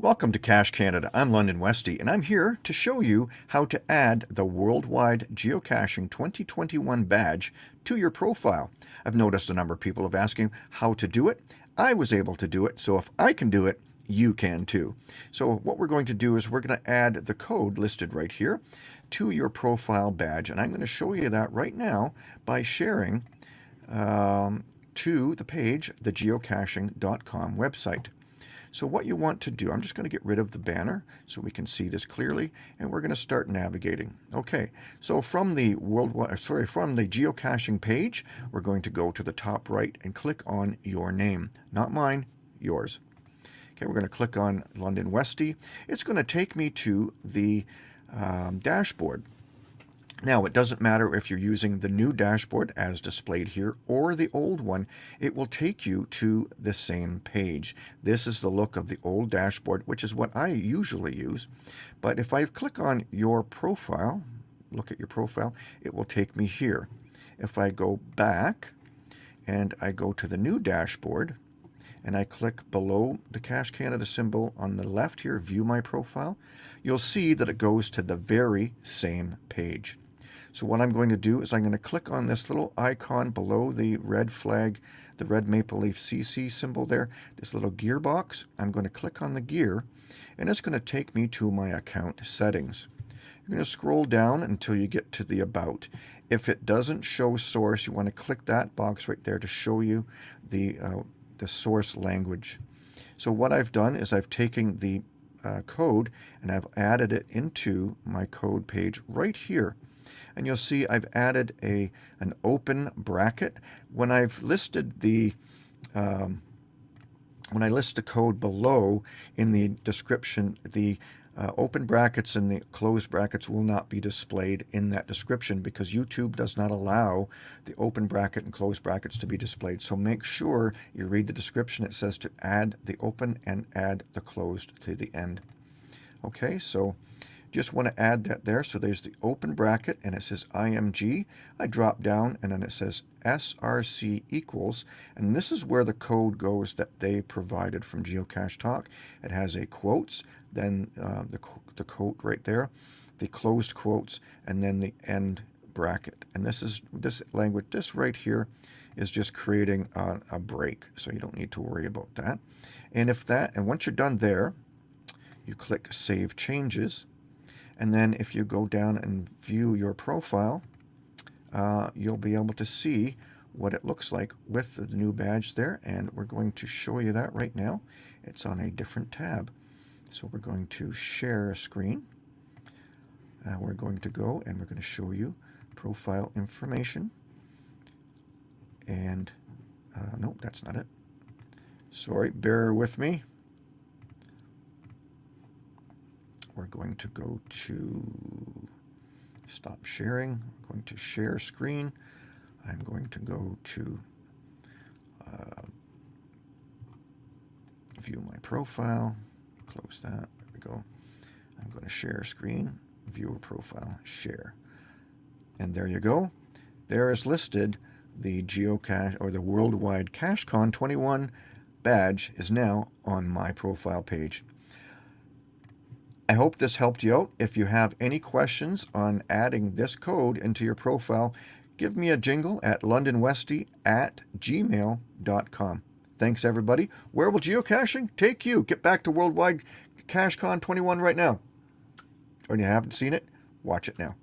Welcome to Cache Canada. I'm London Westy, and I'm here to show you how to add the Worldwide Geocaching 2021 badge to your profile. I've noticed a number of people have asking how to do it. I was able to do it, so if I can do it, you can too. So what we're going to do is we're going to add the code listed right here to your profile badge, and I'm going to show you that right now by sharing um, to the page, the geocaching.com website. So what you want to do, I'm just going to get rid of the banner so we can see this clearly, and we're going to start navigating. Okay, so from the worldwide, sorry, from the geocaching page, we're going to go to the top right and click on your name. Not mine, yours. Okay, we're going to click on London Westy. It's going to take me to the um, dashboard. Now, it doesn't matter if you're using the new dashboard as displayed here or the old one, it will take you to the same page. This is the look of the old dashboard, which is what I usually use. But if I click on your profile, look at your profile, it will take me here. If I go back and I go to the new dashboard, and I click below the Cache Canada symbol on the left here, View My Profile, you'll see that it goes to the very same page. So what I'm going to do is I'm going to click on this little icon below the red flag, the red maple leaf CC symbol there, this little gearbox. I'm going to click on the gear and it's going to take me to my account settings. You're going to scroll down until you get to the About. If it doesn't show source, you want to click that box right there to show you the, uh, the source language. So what I've done is I've taken the uh, code and I've added it into my code page right here and you'll see I've added a an open bracket. When I've listed the um, when I list the code below in the description, the uh, open brackets and the closed brackets will not be displayed in that description because YouTube does not allow the open bracket and closed brackets to be displayed. So make sure you read the description. It says to add the open and add the closed to the end. Okay, so just want to add that there. So there's the open bracket and it says IMG. I drop down and then it says SRC equals. And this is where the code goes that they provided from Geocache Talk. It has a quotes, then uh, the, the quote right there, the closed quotes, and then the end bracket. And this is this language, this right here is just creating a, a break. So you don't need to worry about that. And if that, and once you're done there, you click Save Changes. And then if you go down and view your profile, uh, you'll be able to see what it looks like with the new badge there. And we're going to show you that right now. It's on a different tab. So we're going to share a screen. Uh, we're going to go and we're going to show you profile information. And, uh, nope, that's not it. Sorry, bear with me. We're going to go to stop sharing. We're going to share screen. I'm going to go to uh, view my profile, close that, there we go. I'm going to share screen, view profile, share. And there you go. There is listed the geocache or the worldwide CacheCon 21 badge is now on my profile page. I hope this helped you out. If you have any questions on adding this code into your profile, give me a jingle at londonwesty at gmail.com. Thanks, everybody. Where will geocaching take you? Get back to Worldwide CacheCon 21 right now. Or you haven't seen it, watch it now.